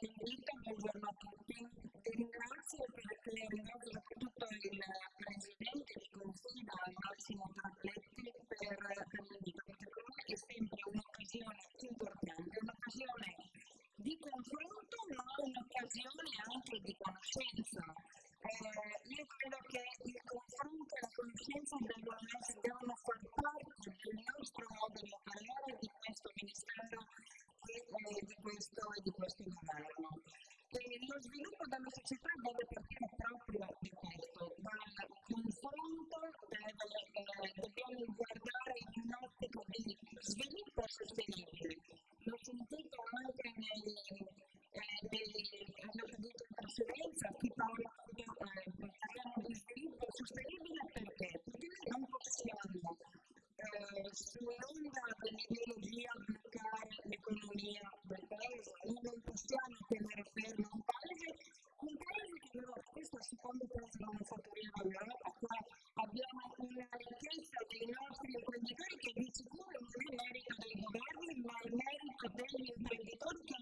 Benedetta, buongiorno a tutti. Ti ringrazio perché ringrazio soprattutto il Presidente di Consiglio, Massimo Trapletti, per quella che è sempre un'occasione importante, un'occasione di confronto ma un'occasione anche di conoscenza. Eh, io credo che il confronto e la conoscenza devono sostenibile perché? Perché noi non possiamo eh, sull'onda dell'ideologia bloccare l'economia del paese, noi non possiamo tenere fermo un paese, un paese che però, questo è il secondo paese manifatturiero d'Europa, qua abbiamo una ricchezza dei nostri imprenditori che di sicuro non è merito dei governi, ma è merito degli imprenditori che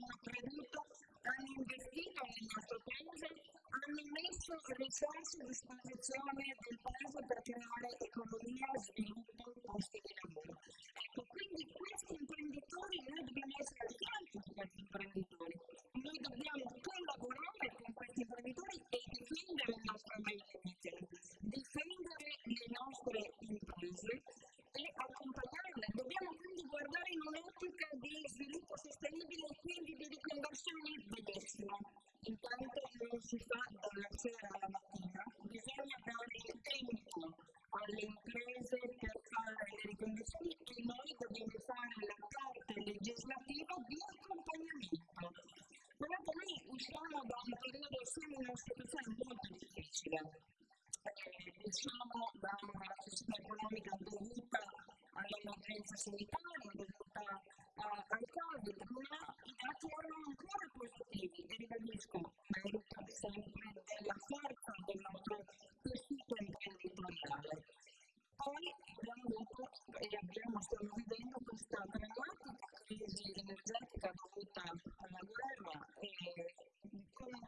risorse a disposizione del paese per creare economia, sviluppo, posti di lavoro. Ecco, quindi questi imprenditori, noi dobbiamo essere al fianco di questi imprenditori, noi dobbiamo collaborare con questi imprenditori e difendere il nostro made in difendere le nostre imprese e accompagnarle. Dobbiamo quindi guardare in un'ottica di sviluppo sostenibile e quindi di riconversione benissimo. Intanto non si fa dalla sera alla mattina, bisogna dare il tempo alle imprese per fare le riconversioni e noi dobbiamo fare la parte legislativa di accompagnamento. Però noi usciamo da un periodo, siamo in una situazione molto difficile. Eh, usciamo da una recessione economica dovuta all'emergenza sanitaria, dovuta al Covid, ma i dati erano ancora positivi e ribadisco,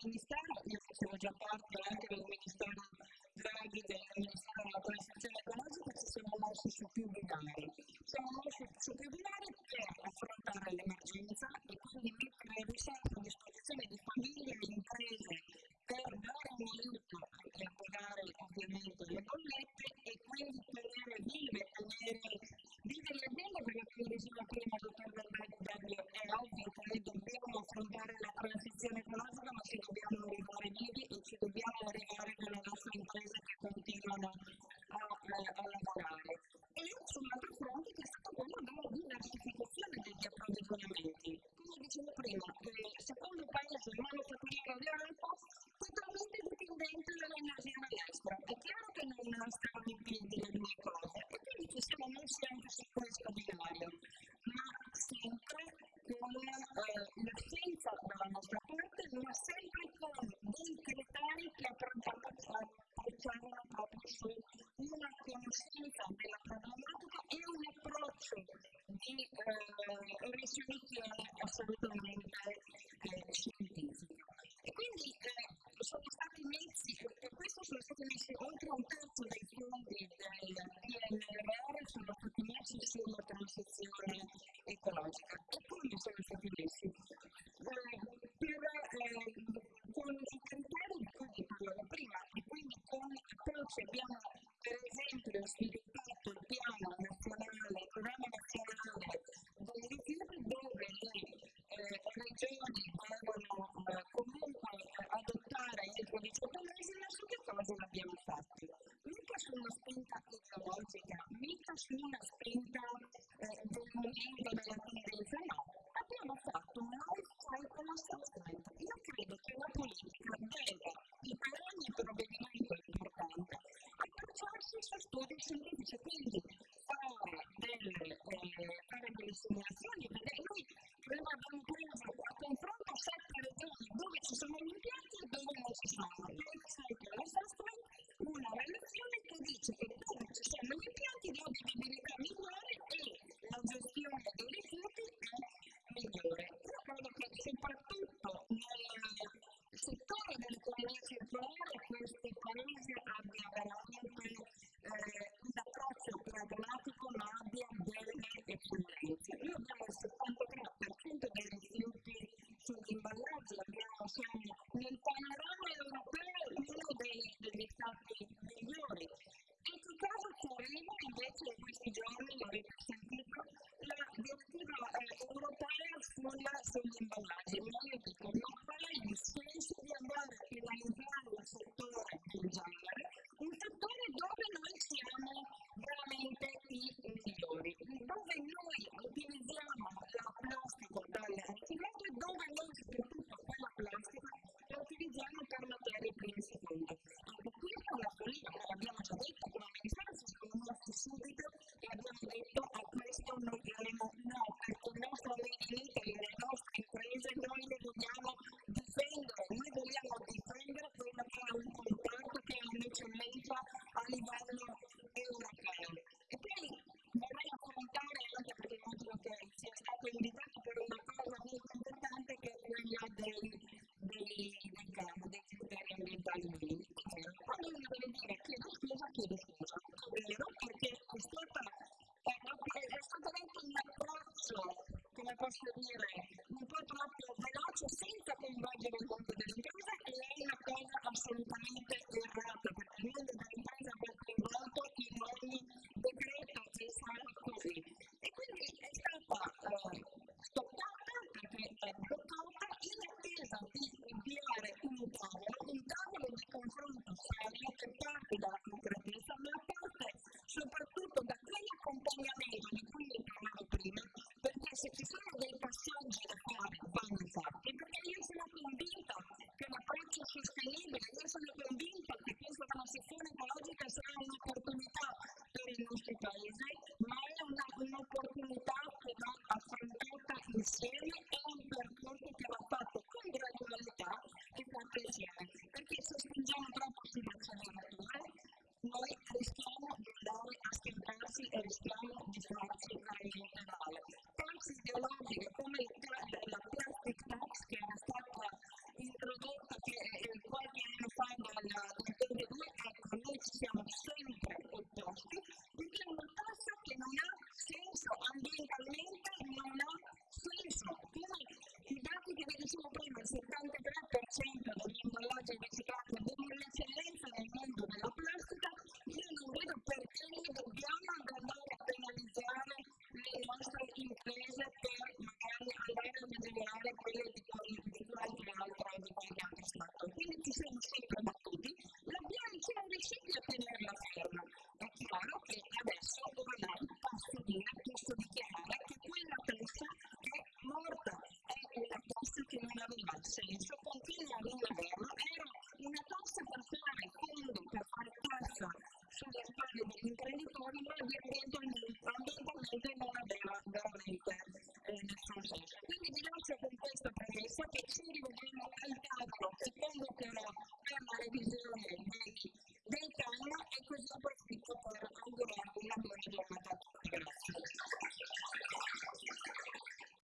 Ministero, io facevo già parte anche del Ministero Draghi del Ministero della Transizione Ecologica, ci siamo mossi su più binari. Siamo mossi su più binari per affrontare l'emergenza e quindi mettere risorse a disposizione di famiglie e imprese per dare un aiuto e pagare ovviamente continuano a, a, a lavorare. E sull'altro fronte che è stato quello della diversificazione degli approvvigionamenti. Come dicevo prima, il secondo paese manifatturiero d'Europa totalmente dipendente dall'energia dall'estero. È chiaro che non eh, risoluzione assolutamente eh, scientifico. E quindi eh, sono stati messi, per questo sono stati messi oltre un terzo dei fondi del PNRR sono stati messi sulla transizione ecologica. E come sono stati messi? Eh, per, eh, con i criteri di cui parlavo prima e quindi con approcci abbiamo per esempio sviluppato il piano nazionale, il programma nazionale dei rifiuti dove le eh, regioni devono eh, comunque adottare entro 18 mesi, ma su che cosa l'abbiamo fatto? Mica su una spinta ideologica, mica su una spinta eh, del momento della tendenza, no. Abbiamo fatto un cycle assessment. Io che questo paese abbia veramente eh, un approccio pragmatico ma abbia delle eccellenze. Noi abbiamo il 73% dei rifiuti sull'imballaggio, abbiamo, siamo nel panorama europeo uno degli stati migliori. In che caso Corino invece in questi giorni, l'avete sentito, la direttiva eh, europea sulla, sugli imballaggi? sull'imballaggio, credo che sia stato invitato per una cosa molto importante che è quella del, del, del campo, dei criteri ambientali minimi. Quando io deve dire chiedo scusa, chiedo scusa, è vero perché è stata è, è stato detto un approccio, come posso dire, un po' troppo veloce senza coinvolgere il mondo dell'impresa e è una cosa assolutamente errata perché il mondo dell'impresa va coinvolto in ogni decreto che sarà così stoccata perché eh, è bloccata in attesa di inviare un tavolo, un tavolo di confronto serio che poi sistema sem